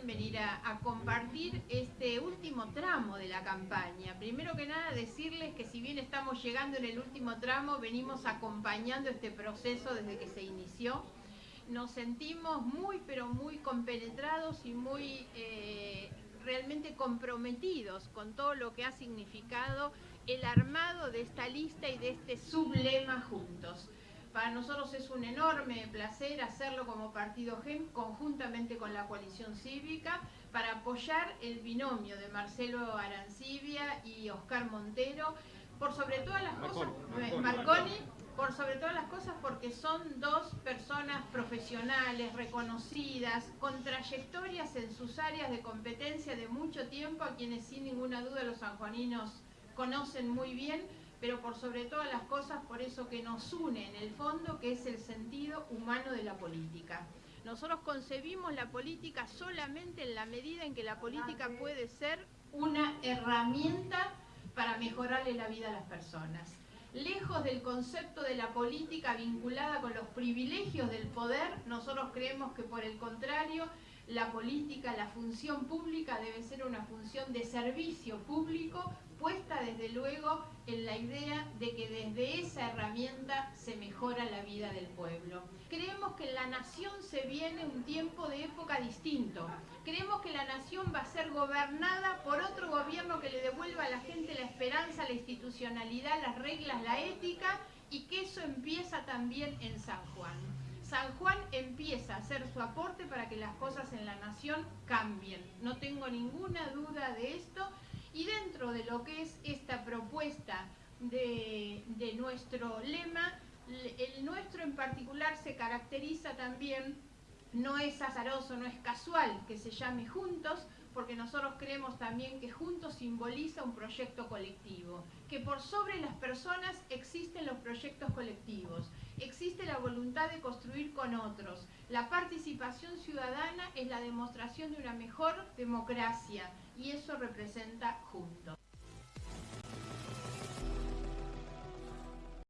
venir a, compartir este último tramo de la campaña. Primero que nada decirles que si bien estamos llegando en el último tramo, venimos acompañando este proceso desde que se inició. Nos sentimos muy pero muy compenetrados y muy eh, realmente comprometidos con todo lo que ha significado el armado de esta lista y de este sublema juntos. Para nosotros es un enorme placer hacerlo como Partido GEM conjuntamente con la coalición cívica para apoyar el binomio de Marcelo Arancibia y Oscar Montero, por sobre todas las cosas, Marconi, por sobre todas las cosas porque son dos personas profesionales, reconocidas, con trayectorias en sus áreas de competencia de mucho tiempo, a quienes sin ninguna duda los sanjuaninos conocen muy bien, pero por sobre todas las cosas por eso que nos une en el fondo, que es el sentido humano de la política. Nosotros concebimos la política solamente en la medida en que la política puede ser una herramienta para mejorarle la vida a las personas. Lejos del concepto de la política vinculada con los privilegios del poder, nosotros creemos que por el contrario, la política, la función pública debe ser una función de servicio público puesta desde luego en la idea de que desde esa herramienta se mejora la vida del pueblo. Creemos que en la nación se viene un tiempo de época distinto. Creemos que la nación va a ser gobernada por otro gobierno que le devuelva a la gente la esperanza, la institucionalidad, las reglas, la ética y que eso empieza también en San Juan. San Juan empieza a hacer su aporte para que las cosas en la nación cambien. No tengo ninguna duda de esto. Y dentro de lo que es esta propuesta de, nuestro lema, el nuestro en particular se caracteriza también, no es azaroso, no es casual que se llame Juntos, porque nosotros creemos también que juntos simboliza un proyecto colectivo, que por sobre las personas existen los proyectos colectivos, existe la voluntad de construir con otros. La participación ciudadana es la demostración de una mejor democracia y eso representa juntos.